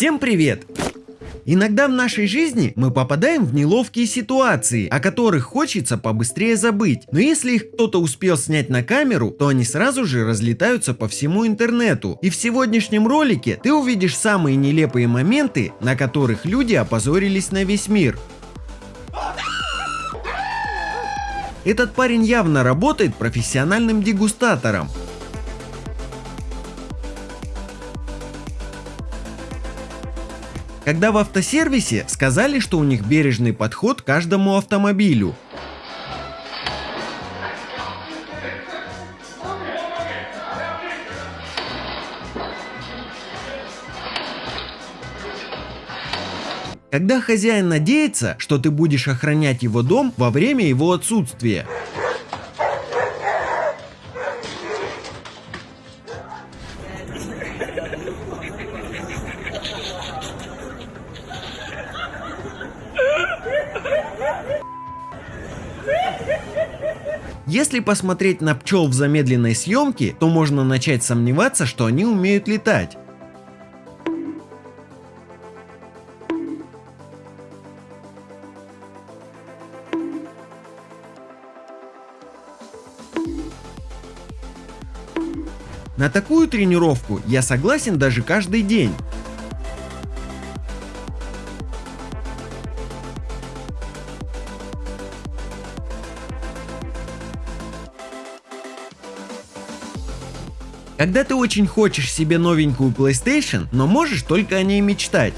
Всем привет! Иногда в нашей жизни мы попадаем в неловкие ситуации, о которых хочется побыстрее забыть. Но если их кто-то успел снять на камеру, то они сразу же разлетаются по всему интернету. И в сегодняшнем ролике ты увидишь самые нелепые моменты, на которых люди опозорились на весь мир. Этот парень явно работает профессиональным дегустатором. Когда в автосервисе сказали, что у них бережный подход к каждому автомобилю. Когда хозяин надеется, что ты будешь охранять его дом во время его отсутствия. Если посмотреть на пчел в замедленной съемке, то можно начать сомневаться, что они умеют летать. На такую тренировку я согласен даже каждый день. Когда ты очень хочешь себе новенькую PlayStation, но можешь только о ней мечтать.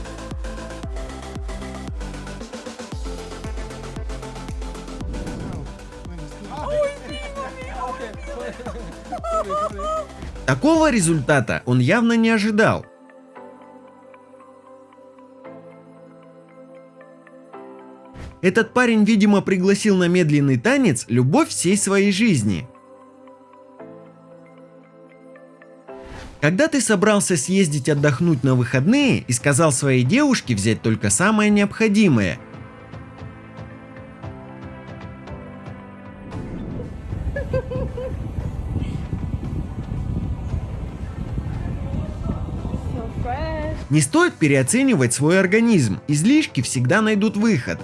Такого результата он явно не ожидал. Этот парень, видимо, пригласил на медленный танец любовь всей своей жизни. Когда ты собрался съездить отдохнуть на выходные и сказал своей девушке взять только самое необходимое. Не стоит переоценивать свой организм, излишки всегда найдут выход.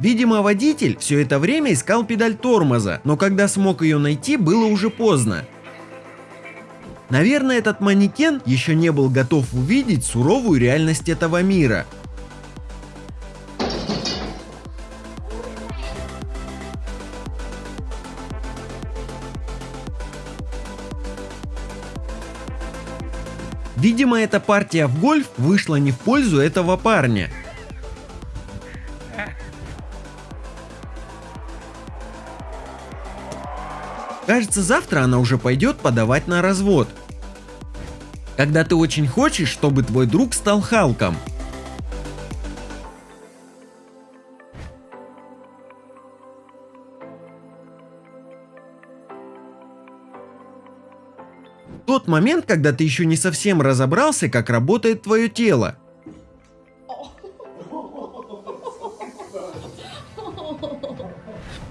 Видимо, водитель все это время искал педаль тормоза, но когда смог ее найти, было уже поздно. Наверное, этот манекен еще не был готов увидеть суровую реальность этого мира. Видимо, эта партия в гольф вышла не в пользу этого парня. Кажется, завтра она уже пойдет подавать на развод. Когда ты очень хочешь, чтобы твой друг стал Халком. Тот момент, когда ты еще не совсем разобрался, как работает твое тело.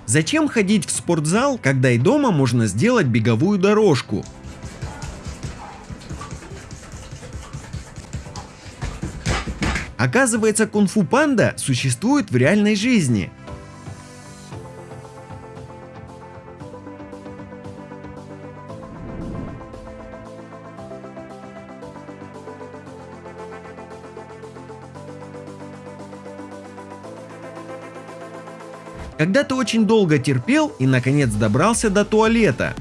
Зачем ходить в спортзал, когда и дома можно сделать беговую дорожку? Оказывается, кунг-фу панда существует в реальной жизни. Когда ты очень долго терпел и наконец добрался до туалета.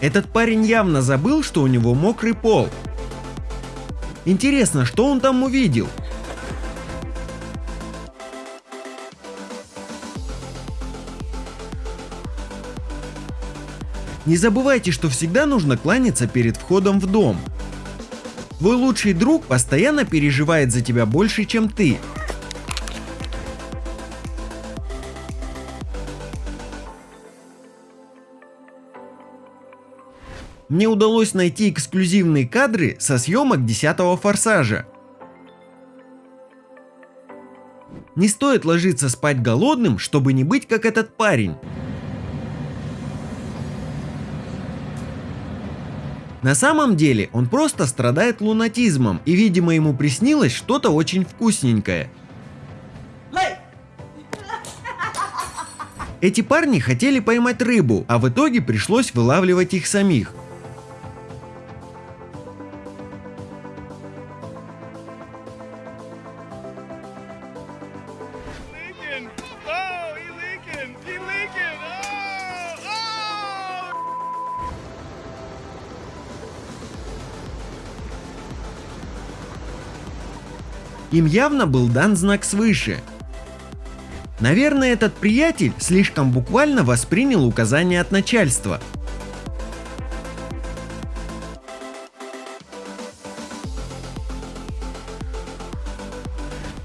Этот парень явно забыл, что у него мокрый пол. Интересно, что он там увидел? Не забывайте, что всегда нужно кланяться перед входом в дом. Твой лучший друг постоянно переживает за тебя больше, чем ты. Мне удалось найти эксклюзивные кадры со съемок 10 форсажа. Не стоит ложиться спать голодным, чтобы не быть как этот парень. На самом деле он просто страдает лунатизмом и видимо ему приснилось что-то очень вкусненькое. Эти парни хотели поймать рыбу, а в итоге пришлось вылавливать их самих. Им явно был дан знак свыше. Наверное, этот приятель слишком буквально воспринял указания от начальства.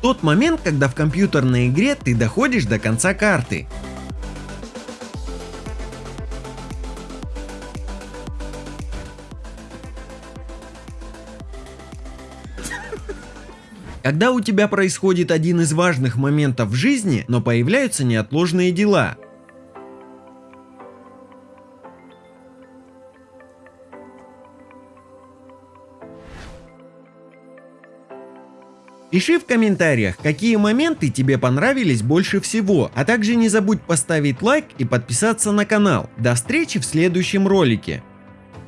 Тот момент, когда в компьютерной игре ты доходишь до конца карты. Когда у тебя происходит один из важных моментов в жизни, но появляются неотложные дела. Пиши в комментариях, какие моменты тебе понравились больше всего, а также не забудь поставить лайк и подписаться на канал. До встречи в следующем ролике.